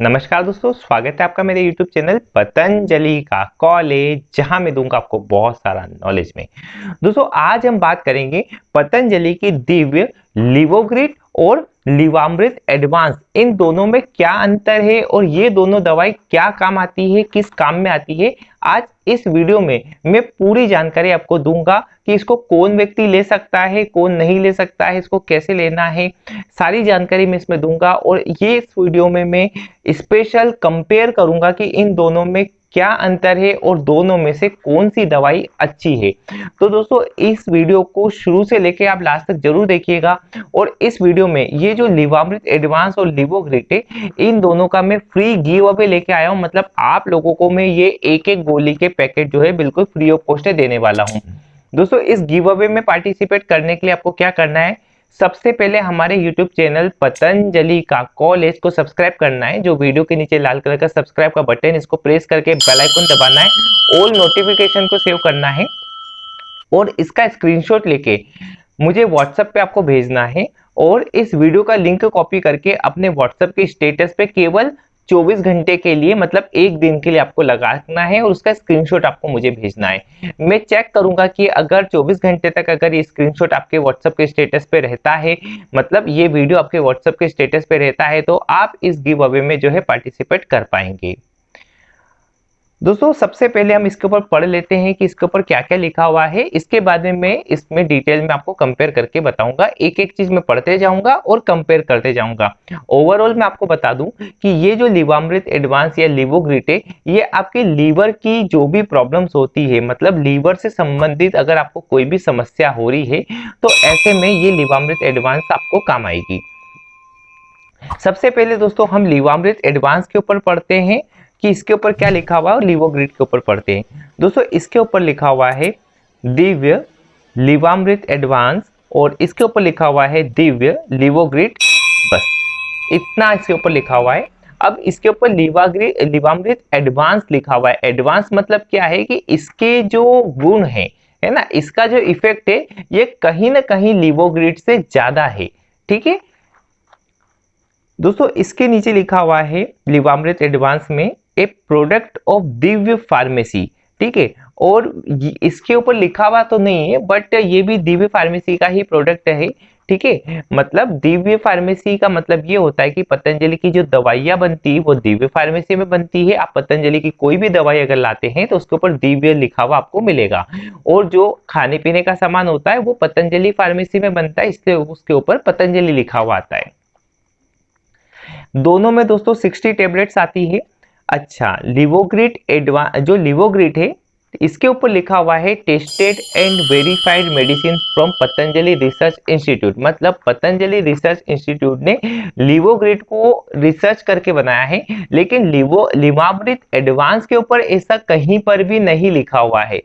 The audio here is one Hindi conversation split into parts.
नमस्कार दोस्तों, स्वागत है आपका मेरे YouTube चैनल पतंजलि का कॉलेज जहाँ मैं दूँगा आपको बहुत सारा नॉलेज में। दोस्तों, आज हम बात करेंगे पतंजलि की दिव्य लिवोग्रिट और लिवामृत एडवांस इन दोनों में क्या अंतर है और ये दोनों दवाई क्या काम आती है, किस काम में आती है, आज इस वीडियो में मैं पूरी जानकारी आपको दूँगा कि इसको कौन व्यक्ति ले सकता है, कौन नहीं ले सकता है, इसको कैसे लेना है, सारी जानकारी मैं इसमें दूँगा और ये इस वीडियो में मैं स्पेशल कंपेयर करूँगा कि इन दोनों में क्या अंतर है और दोनों में से कौन सी दवाई अच्छी है? तो दोस्तों, इस वीडियो को शुरू से लेके आप लास्ट तक ज़रूर देखिएगा और इस वीडियो में ये जो लिवामृत एडवांस और लिवोग्रिट है, इन दोनों का मैं फ्री गिव अवे लेके आया हूँ। मतलब आप लोगों को मैं ये एक एक गोली के पैकेट जो है बिल्कुल फ्री ऑफ़ कॉस्ट देने वाला हूँ। दोस्तों, इस गिव अवे में पार्टिसिपेट करने के लिए आपको क्या करना है? सबसे पहले हमारे YouTube चैनल पतंजलि का कॉलेज को सब्सक्राइब करना है। जो वीडियो के नीचे लाल कलर का सब्सक्राइब का बटन इसको प्रेस करके बेल आइकन दबाना है। ऑल नोटिफिकेशन को सेव करना है। और इसका स्क्रीनशॉट लेके मुझे व्हाट्सएप पे आपको भेजना है। और इस वीडियो का लिंक कॉपी करके अपने व्हाट्सएप के स्टेटस पे केवल 24 घंटे के लिए मतलब एक दिन के लिए आपको लगाना है और उसका स्क्रीनशॉट आपको मुझे भेजना है। मैं चेक करूँगा कि अगर 24 घंटे तक अगर ये स्क्रीनशॉट आपके व्हाट्सएप के स्टेटस पे रहता है मतलब ये वीडियो आपके व्हाट्सएप के स्टेटस पे रहता है तो आप इस गिव अवे में जो है पार्टिसिपेट कर पाएँगे। दोस्तों, सबसे पहले हम इसके ऊपर पढ़ लेते हैं कि इसके ऊपर क्या क्या लिखा हुआ है। इसके बाद में मैं इसमें डिटेल में आपको कंपेयर करके बताऊँगा। एक एक चीज़ में पढ़ते जाऊँगा और कंपेयर करते जाऊँगा। ओवरऑल मैं आपको बता दूँ कि ये जो लिवामृत एडवांस या लिवोग्रिट, ये आपके लीवर की जो भी प्रॉब्लम्स होती है मतलब लीवर से संबंधित अगर आपको कोई भी समस्या हो रही है तो ऐसे में ये लिवामृत एडवांस आपको काम आएगी। सबसे पहले दोस्तों, हम लिवामृत एडवांस के ऊपर पढ़ते हैं। कि इसके ऊपर क्या लिखा हुआ है और लिवोग्रिड के ऊपर पढ़ते हैं। दोस्तों, इसके ऊपर लिखा हुआ है दिव्य लिवामृत एडवांस और इसके ऊपर लिखा हुआ है दिव्य लिवोग्रिड बस। इतना इसके ऊपर लिखा हुआ है। अब इसके ऊपर लिवाग्रिड लिवामृत एडवांस लिखा हुआ है। एडवांस मतलब क्या है कि इसके जो गुण है है ना? इसका जो इफ़ेक्ट है, ये कहीं ना कहीं लिवोग्रिड से ज़्यादा है। ठीक है? दोस्तों, इसके नीचे लिखा हुआ है, लिवामृत एडवांस में a product of Divya pharmacy, ठीक है? और इसके ऊपर लिखा हुआ तो नहीं है, बट ये भी दिव्य फार्मेसी का ही प्रोडक्ट है, ठीक है? मतलब दिव्य फार्मेसी का मतलब ये होता है कि पतंजलि की जो दवाइयाँ बनती है, वो दिव्य फार्मेसी में बनती है। आप पतंजलि की कोई भी दवाई अगर लाते हैं तो उसके ऊपर दिव्य लिखा हुआ आपको मिलेगा। और जो खाने पीने का सामान होता है, वो पतंजलि फार्मेसी में बनता है, इसलिए उसके ऊपर पतंजलि लिखा हुआ आता है। दोनों में दोस्तों 60 टेबलेट्स आती है। अच्छा लिवोग्रिट एडवा जो लिवोग्रिट है, इसके ऊपर लिखा हुआ है tested and verified medicine from Patanjali research institute मतलब पतंजलि रिसर्च इंस्टीट्यूट ने लिवोग्रिट को रिसर्च करके बनाया है, लेकिन लिवो लिवामृत एडवांस के ऊपर ऐसा कहीं पर भी नहीं लिखा हुआ है।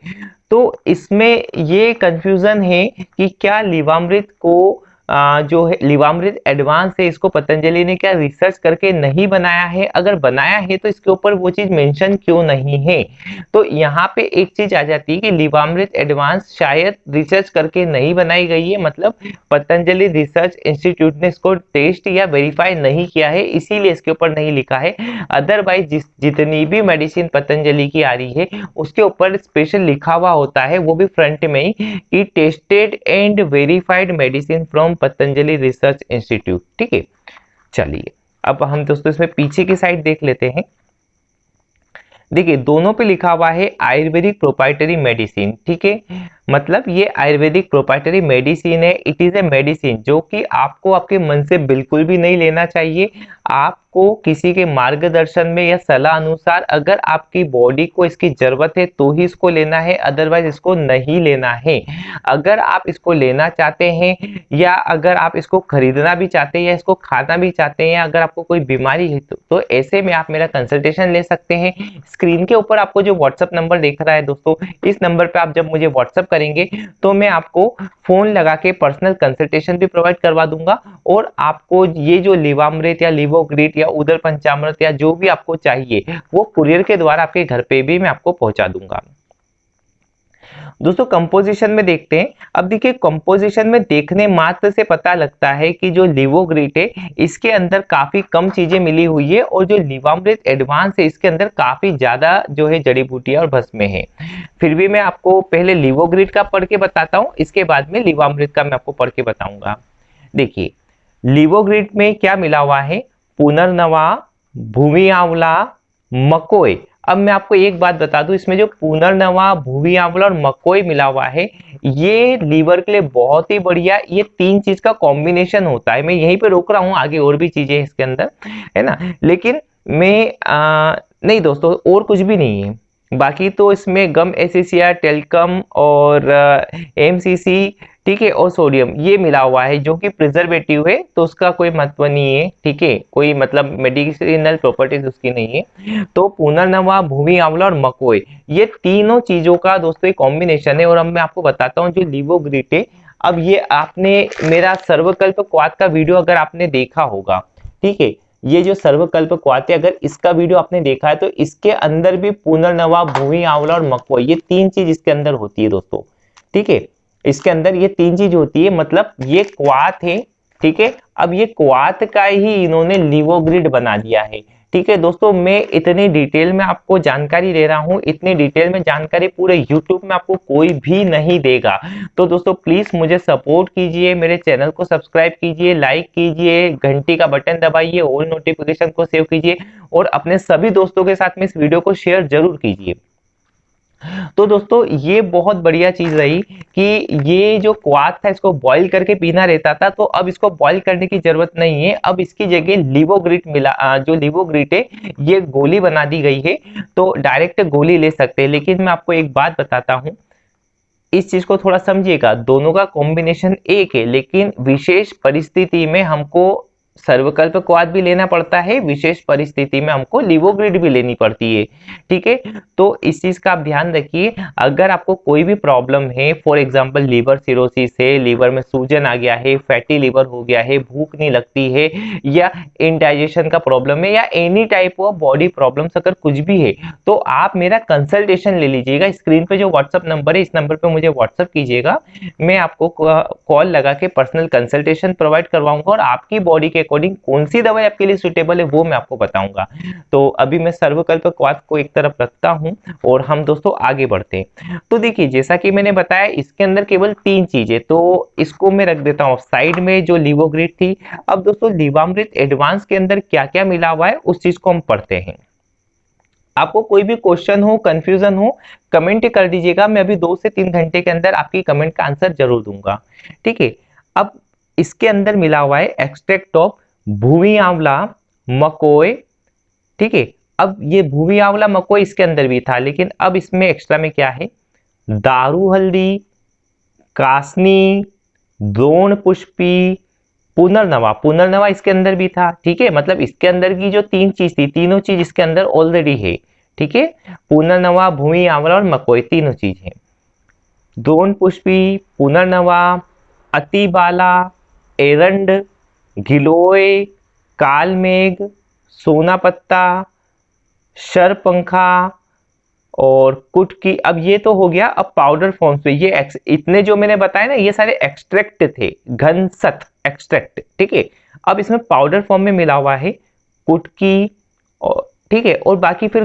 तो इसमें ये कंफ्यूजन है कि क्या लिवामृत को जो है, लिवामृत एडवांस है, इसको पतंजलि ने क्या रिसर्च करके नहीं बनाया है? अगर बनाया है तो इसके ऊपर वो चीज़ मेंशन क्यों नहीं है? तो यहाँ पे एक चीज़ आ जाती है कि लिवामृत एडवांस शायद रिसर्च करके नहीं बनाई गई है। मतलब पतंजलि रिसर्च इंस्टीट्यूट ने इसको टेस्ट या वेरीफाई नहीं किया है, इसीलिए इसके ऊपर नहीं लिखा है। अदरवाइज़ जितनी भी मेडिसिन पतंजलि की आ रही है, उसके ऊपर स्पेशल लिखा हुआ होता है, वो भी फ्रंट में ही। कि tested and verified medicine from Patanjali research institute, ठीक है? चलिए, अब हम दोस्तों इसमें पीछे की साइड देख लेते हैं। देखिए, दोनों पे लिखा हुआ है आयुर्वेदिक प्रोपाइटरी मेडिसिन, ठीक है? मतलब ये आयुर्वेदिक प्रोपाइटरी मेडिसिन है इट इज़ ए मेडिसिन जो कि आपको आपके मन से बिल्कुल भी नहीं लेना चाहिए। आपको किसी के मार्गदर्शन में या सलाह अनुसार अगर आपकी बॉडी को इसकी ज़रूरत है तो ही इसको लेना है अदरवाइज़ इसको नहीं लेना है। अगर आप इसको लेना चाहते हैं या अगर आप इसको खरीदना भी चाहते हैं या इसको खाना भी चाहते हैं अगर आपको कोई बीमारी है तो, तो ऐसे में आप मेरा कंसल्टेशन ले सकते हैं। स्क्रीन के ऊपर आपको जो व्हाट्सअप नंबर देख रहा है दोस्तों इस नंबर पर आप जब मुझे व्हाट्सअप करेंगे तो मैं आपको फ़ोन लगा के पर्सनल कंसल्टेशन भी प्रोवाइड करवा दूँगा और आपको ये जो लिवामृत या लिवोग्रिट या उदर पंचामृत या जो भी आपको चाहिए, वो कुरियर के द्वारा आपके घर पे भी मैं आपको पहुँचा दूँगा। दोस्तों कंपोजिशन में देखते हैं। अब देखिए कंपोजिशन में देखने मात्र से पता लगता है कि जो लिवोग्रिट है, इसके अंदर काफ़ी कम चीज़ें मिली हुई है और जो लिवामृत एडवांस है, इसके अंदर काफ़ी ज़्यादा जो है जड़ी बूटियाँ और भस्में हैं। फिर भी मैं आपको पहले लिवोग्रिट का पढ़ के बताता हूँ, इसके बाद में लिवामृत का मैं आपको पढ़ के बताऊँगा। देखिए लिवोग्रिट में क्या मिला हुआ है? पुनर्नवा, भूमि आंवला मकोई अब मैं आपको एक बात बता दूँ इसमें जो पुनर्नवा भूमि आंवला और मकोई मिला हुआ है ये लीवर के लिए बहुत ही बढ़िया ये तीन चीज़ का कॉम्बिनेशन होता है। मैं यहीं पे रोक रहा हूँ आगे और भी चीज़ें इसके अंदर है ना? लेकिन मैं आ, नहीं दोस्तों और कुछ भी नहीं है। बाकी तो इसमें गम एसिसिया टेलकम और एमसीसी ठीक है, और सोडियम, ये मिला हुआ है जो कि प्रिजर्वेटिव है तो उसका कोई महत्व नहीं है, ठीक है? कोई मतलब मेडिसिनल प्रॉपर्टीज़ उसकी नहीं है। तो पुनर्नवा भूमि, आंवला और मकोई, ये तीनों चीज़ों का दोस्तों एक कॉम्बिनेशन है, और अब मैं आपको बताता हूँ जो लिवोग्रिट है। अब ये आपने, मेरा सर्वकल्प क्वाद का वीडियो अगर आपने देखा होगा, ठीक है? ये जो सर्वकल्प क्वाद है, अगर इसका वीडियो आपने देखा है तो इसके अंदर भी पुनर्नवा भूमि, आंवला और मकोई, ये तीन चीज़ इसके अंदर होती है दोस्तों, ठीक है? इसके अंदर ये तीन चीज़ होती है मतलब ये क्वात है, ठीक है? अब ये क्वात का ही इन्होंने लिवोग्रिड बना दिया है, ठीक है? दोस्तों, मैं इतनी डिटेल में आपको जानकारी दे रहा हूँ, इतनी डिटेल में जानकारी पूरे यूट्यूब में आपको कोई भी नहीं देगा। तो दोस्तों प्लीज़ मुझे सपोर्ट कीजिए, मेरे चैनल को सब्सक्राइब कीजिए लाइक कीजिए, घंटी का बटन दबाइए ऑल नोटिफिकेशन को सेव कीजिए, और अपने सभी दोस्तों के साथ में इस वीडियो को शेयर ज़रूर कीजिए। तो दोस्तों, ये बहुत बढ़िया चीज़ रही कि ये जो क्वाद था, इसको बॉईल करके पीना रहता था तो अब इसको बॉईल करने की ज़रूरत नहीं है। अब इसकी जगह लिवोग्रिट मिला जो लिवोग्रिट है, ये गोली बना दी गई है तो डायरेक्ट गोली ले सकते हैं। लेकिन मैं आपको एक बात बताता हूँ, इस चीज़ को थोड़ा समझिएगा, दोनों का कॉम्बिनेशन एक है, लेकिन विशेष परिस्थिति में हमको सर्वकल्प क्वाद भी लेना पड़ता है, विशेष परिस्थिति में हमको लिवोग्रिड भी लेनी पड़ती है, ठीक है? तो इस चीज़ का आप ध्यान रखिए, अगर आपको कोई भी प्रॉब्लम है, फॉर एग्जांपल लीवर सिरोसिस है, लीवर में सूजन आ गया है, फैटी लीवर हो गया है, भूख नहीं लगती है, या इनडाइजेशन का प्रॉब्लम है, या any type of body problem अगर कुछ भी है तो आप मेरा कंसल्टेशन ले लीजिएगा, स्क्रीन पर जो व्हाट्सअप नंबर है, इस नंबर पर मुझे व्हाट्सअप कीजिएगा, मैं आपको कॉल लगा के पर्सनल कंसल्टेशन प्रोवाइड करवाऊँगा और आपकी बॉडी के अकॉर्डिंग कौन सी दवाई आपके लिए सुटेबल है, वो मैं आपको बताऊँगा। तो अभी मैं सर्वकल्प क्वाद को एक तरफ़ रखता हूँ और हम दोस्तों आगे बढ़ते हैं। तो देखिए, जैसा कि मैंने बताया, इसके अंदर केवल तीन चीज़ें तो इसको मैं रख देता हूँ। साइड में जो लिवोग्रिड थी, अब दोस्तों लिवामृत एडवांस के अंदर क्या क्या मिला हुआ है, उस चीज़ को हम पढ़ते हैं। आपको कोई भी क्वेश्चन हो कंफ्यूजन हो कमेंट कर दीजिएगा। मैं अभी दो से तीन घंटे के अंदर आपकी कमेंट का आंसर ज़रूर दूँगा। ठीक है? इसके अंदर मिला हुआ है एक्सट्रैक्ट ऑफ़ भूमि आंवला मकोय ठीक है? अब ये भूमि आंवला मकोय इसके अंदर भी था, लेकिन अब इसमें एक्स्ट्रा में क्या है? दारू हल्दी, कासनी, द्रोण पुष्पी, पुनर्नवा। पुनर्नवा इसके अंदर भी था, ठीक है? मतलब इसके अंदर की जो तीन चीज़ थी, तीनों चीज़ इसके अंदर ऑलरेडी है, ठीक है? पुनर्नवा, भूमि आंवला और मकोई तीनों चीज़ है। द्रोण पुष्पी, पुनर्नवा अतिबाला एरंड, गिलोय, कालमेघ सोना पत्ता शरपंखा और कुटकी। अब ये तो हो गया, अब पाउडर फॉर्म पे ये इतने जो मैंने बताया ना, ये सारे एक्सट्रैक्ट थे, घनसत एक्सट्रैक्ट ठीक है? अब इसमें पाउडर फॉर्म में मिला हुआ है कुटकी और, ठीक है? और बाकी फिर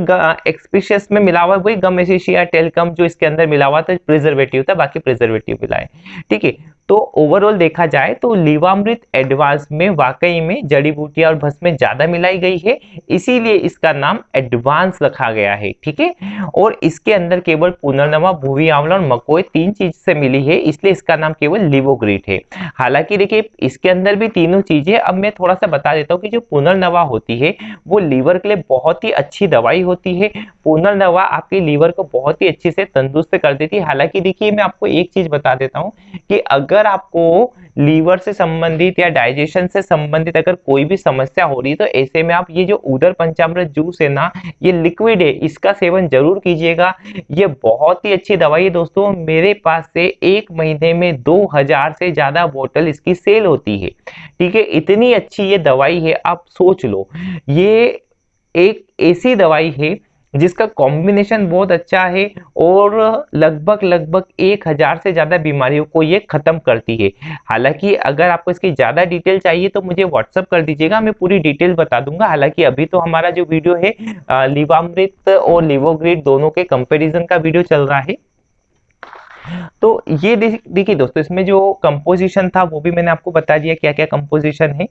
एक्सपीशियस में मिला हुआ वही गम एसिशिया टेलकम, जो इसके अंदर मिला हुआ था प्रिजर्वेटिव था, बाकी प्रिजर्वेटिव मिला है, ठीक है? तो ओवरऑल देखा जाए तो लीवामृत एडवांस में वाकई में जड़ी बूटियाँ और भस्म ज़्यादा मिलाई गई है। इसीलिए इसका नाम एडवांस रखा गया है, ठीक है? और इसके अंदर केवल पुनर्नवा भूवि आंवला और मकोई तीन चीज़ से मिली है, इसलिए इसका नाम केवल लिवोग्रीट है। हालाँकि देखिए, इसके अंदर भी तीनों चीज़ें, अब मैं थोड़ा सा बता देता हूँ कि जो पुनर्नवा होती है, वो लीवर के लिए बहुत ही अच्छी दवाई होती है। पुनर्नवा आपके लीवर को बहुत ही अच्छे से तंदुरुस्त कर देती है। हालाँकि देखिए, मैं आपको एक चीज़ बता देता हूँ कि अगर अगर आपको लीवर से संबंधित या डाइजेशन से संबंधित अगर कोई भी समस्या हो रही है तो ऐसे में आप ये जो उदर पंचामृत जूस है ना, ये लिक्विड है, इसका सेवन ज़रूर कीजिएगा। ये बहुत ही अच्छी दवाई है दोस्तों, मेरे पास से एक महीने में दो हज़ार से ज़्यादा बोतल इसकी सेल होती है। ठीक है, इतनी अच्छी ये दवाई है, आप सोच लो। ये एक ऐसी दवाई है जिसका कॉम्बिनेशन बहुत अच्छा है और लगभग लगभग एक हज़ार से ज़्यादा बीमारियों को ये ख़त्म करती है। हालाँकि अगर आपको इसकी ज़्यादा डिटेल चाहिए तो मुझे व्हाट्सअप कर दीजिएगा, मैं पूरी डिटेल बता दूँगा। हालाँकि अभी तो हमारा जो वीडियो है लिवामृत और लिवोग्रिड दोनों के कंपेरिजन का वीडियो चल रहा है। तो ये देखिए दोस्तों, इसमें जो कंपोजिशन था वो भी मैंने आपको बता दिया क्या क्या कंपोजिशन है।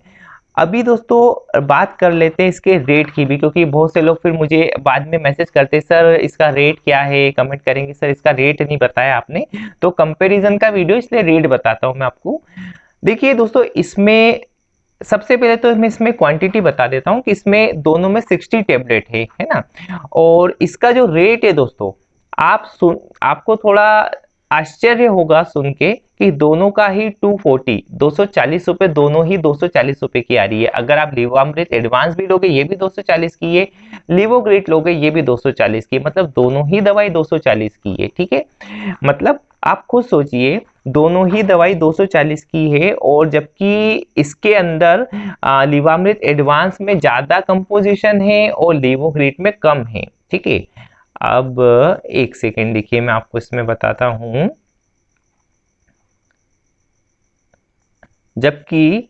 अभी दोस्तों, बात कर लेते हैं इसके रेट की भी, क्योंकि बहुत से लोग फिर मुझे बाद में मैसेज करते हैं, सर, इसका रेट क्या है? कमेंट करेंगे, सर, इसका रेट नहीं बताया आपने। तो कंपैरिजन का वीडियो इसलिए रेट बताता हूँ मैं आपको। देखिए दोस्तों, इसमें सबसे पहले तो मैं इसमें क्वांटिटी बता देता हूँ कि इसमें दोनों में 60 टेबलेट है है ना? और इसका जो रेट है दोस्तों, आप सुन, आपको थोड़ा आश्चर्य होगा सुन के कि दोनों का ही 240 240 रुपए, दोनों ही 240 रुपए की आ रही है। अगर आप लिवोअमृत एडवांस भी लोगे, ये भी 240 की है। लिवोग्रेट लोगे, ये भी 240 की है। मतलब दोनों ही दवाई 240 की है, ठीक है? मतलब आप खुद सोचिए, दोनों ही दवाई 240 की है और जबकि इसके अंदर लिवामृत एडवांस में ज़्यादा कंपोजिशन है और लिवोग्रेट में कम है, ठीक है? अब एक सेकेंड, देखिए मैं आपको इसमें बताता हूँ। जबकि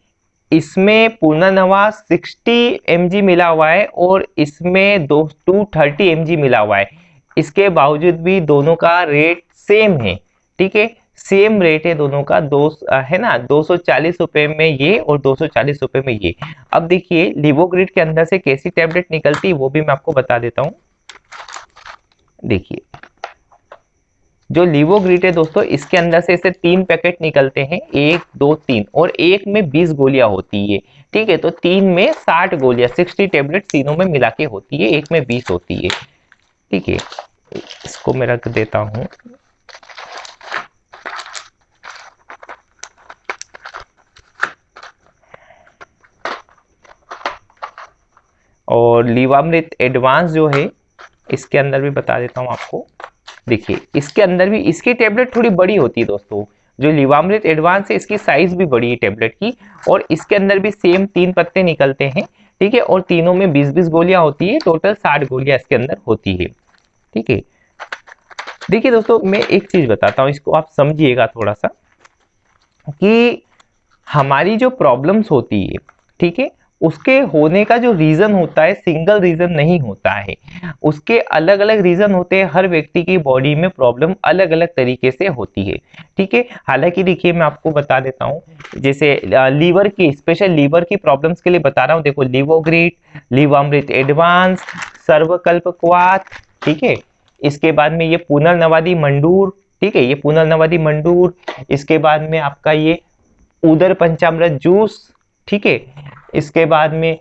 इसमें पुनर्नवा 60 एम मिला हुआ है और इसमें दो टू थर्टी एम मिला हुआ है। इसके बावजूद भी दोनों का रेट सेम है, ठीक है? सेम रेट है दोनों का, दो, है ना? दो सौ में ये और दो सौ में ये। अब देखिए लिवोग्रिड के अंदर से कैसी टैबलेट निकलती है वो भी मैं आपको बता देता हूँ। देखिए। जो लिवोग्रिट है दोस्तों, इसके अंदर से इसे तीन पैकेट निकलते हैं, एक, दो, तीन, और एक में बीस गोलियाँ होती है। ठीक है तो तीन में साठ गोलियाँ, सिक्सटी टेबलेट तीनों में मिला के होती है, एक में बीस होती है। ठीक है, इसको मैं रख देता हूँ। और लीवामृत एडवांस जो है इसके अंदर भी बता देता हूँ आपको। देखिए, इसके अंदर भी, इसकी टेबलेट थोड़ी बड़ी होती है दोस्तों। जो लिवामृत एडवांस है, इसकी साइज़ भी बड़ी है टेबलेट की। और इसके अंदर भी सेम तीन पत्ते निकलते हैं, ठीक है? और तीनों में बीस बीस गोलियाँ होती है टोटल 60 गोलियाँ इसके अंदर होती है, ठीक है? देखिए दोस्तों, मैं एक चीज़ बताता हूँ, इसको आप समझिएगा थोड़ा सा कि हमारी जो प्रॉब्लम्स होती है, ठीक है? उसके होने का जो रीजन होता है सिंगल रीजन नहीं होता है। उसके अलग अलग रीजन होते हैं, हर व्यक्ति की बॉडी में प्रॉब्लम अलग अलग तरीके से होती है। ठीक है? हालाँकि देखिए, मैं आपको बता देता हूँ, जैसे लीवर की स्पेशल लीवर की प्रॉब्लम्स के लिए बता रहा हूँ। देखो लिवोग्रीट लिवामृत एडवांस सर्वकल्प क्वात ठीक है? इसके बाद में ये पुनर्नवादी मंडूर, ठीक है? ये पुनर्नवादी मंडूर, इसके बाद में आपका ये उदर पंचामृत जूस ठीक है? इसके बाद में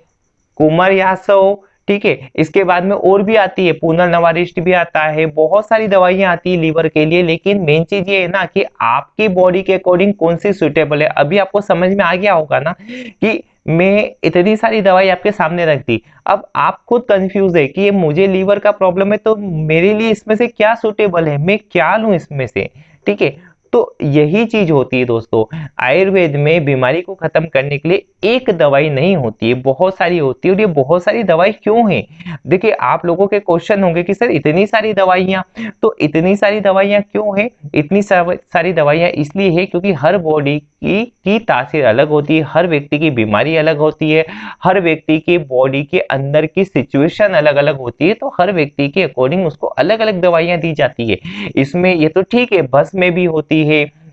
कुमार यासव, ठीक है? इसके बाद में और भी आती है पुनर्नवारिष्ट भी आता है, बहुत सारी दवाइयाँ आती है लीवर के लिए, लेकिन मेन चीज़ ये है ना कि आपकी बॉडी के अकॉर्डिंग कौन सी सुटेबल है? अभी आपको समझ में आ गया होगा ना कि मैं इतनी सारी दवाई आपके सामने रख दी। अब आप खुद कंफ्यूज है कि ये मुझे लीवर का प्रॉब्लम है तो मेरे लिए इसमें से क्या सुटेबल है? मैं क्या लू इसमें से? ठीक है? तो यही चीज़ होती है दोस्तों, आयुर्वेद में बीमारी को खत्म करने के लिए एक दवाई नहीं होती है, बहुत सारी होती है और ये बहुत सारी दवाई क्यों है? देखिए, आप लोगों के क्वेश्चन होंगे कि सर इतनी सारी दवाइयाँ तो इतनी सारी दवाइयाँ क्यों है? इतनी सारी दवाइयाँ इसलिए है क्योंकि हर बॉडी की की तासीर अलग होती है, हर व्यक्ति की बीमारी अलग होती है, हर व्यक्ति की बॉडी के अंदर की सिचुएशन अलग अलग होती है तो हर व्यक्ति के अकॉर्डिंग उसको अलग अलग दवाइयाँ दी जाती है। इसमें ये तो ठीक है, बस में भी होती है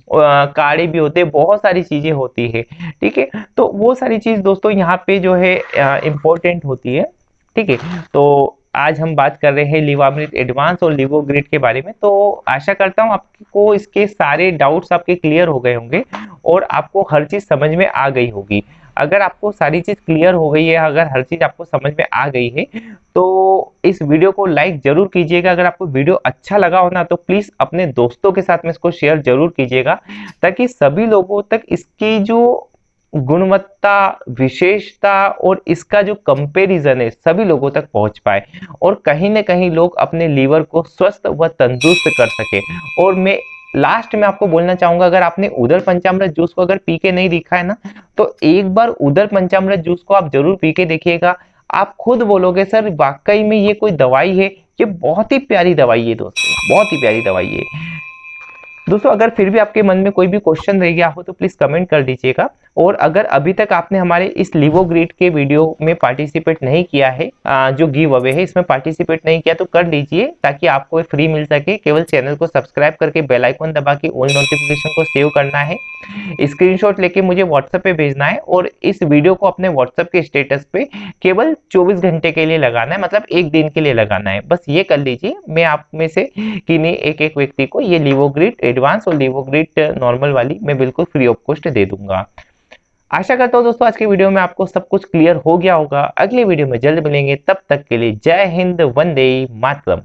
काढ़े भी होते हैं, बहुत सारी चीज़ें होती है, ठीक है? तो वो सारी चीज़ दोस्तों यहाँ पे जो है इम्पोर्टेंट होती है, ठीक है? तो आज हम बात कर रहे हैं लिवामृत एडवांस और लिवोग्रिड के बारे में तो आशा करता हूँ आपको इसके सारे डाउट्स आपके क्लियर हो गए होंगे और आपको हर चीज़ समझ में आ गई होगी। अगर आपको सारी चीज़ क्लियर हो गई है, अगर हर चीज़ आपको समझ में आ गई है तो इस वीडियो को लाइक ज़रूर कीजिएगा। अगर आपको वीडियो अच्छा लगा हो ना तो प्लीज़ अपने दोस्तों के साथ में इसको शेयर ज़रूर कीजिएगा, ताकि सभी लोगों तक इसकी जो गुणवत्ता, विशेषता और इसका जो कंपैरिजन है, सभी लोगों तक पहुँच पाए और कहीं ना कहीं लोग अपने लीवर को स्वस्थ व तंदुरुस्त कर सके। और मैं लास्ट में आपको बोलना चाहूँगा, अगर आपने उधर पंचामृत जूस को अगर पी के नहीं देखा है ना तो एक बार उधर पंचामृत जूस को आप ज़रूर पी के देखिएगा। आप खुद बोलोगे, सर, वाकई में ये कोई दवाई है? ये बहुत ही प्यारी दवाई है दोस्तों, बहुत ही प्यारी दवाई है। दोस्तों, अगर फिर भी आपके मन में कोई भी क्वेश्चन रह गया हो तो प्लीज़ कमेंट कर दीजिएगा। और अगर अभी तक आपने हमारे इस लिवो ग्रिड के वीडियो में पार्टिसिपेट नहीं किया है जो गिव अवे है, इसमें पार्टिसिपेट नहीं किया तो कर लीजिए, ताकि आपको फ्री मिल सके। केवल चैनल को सब्सक्राइब करके बेल आइकन दबा के ऑल नोटिफिकेशन को सेव करना है। स्क्रीनशॉट लेके मुझे व्हाट्सएप पे भेजना है और इस वीडियो को अपने व्हाट्सएप के स्टेटस पे केवल 24 घंटे के लिए लगाना है मतलब एक दिन के लिए लगाना है। बस ये कर लीजिए, मैं आप में से किन्हीं एक एक व्यक्ति को ये लिवोग्रिड एडवांस और लिवोग्रिड नॉर्मल वाली मैं बिल्कुल फ्री ऑफ़ कॉस्ट दे दूँगा। आशा करता हूँ दोस्तों आज के वीडियो में आपको सब कुछ क्लियर हो गया होगा। अगले वीडियो में जल्द मिलेंगे। तब तक के लिए जय हिंद, वंदे मातरम।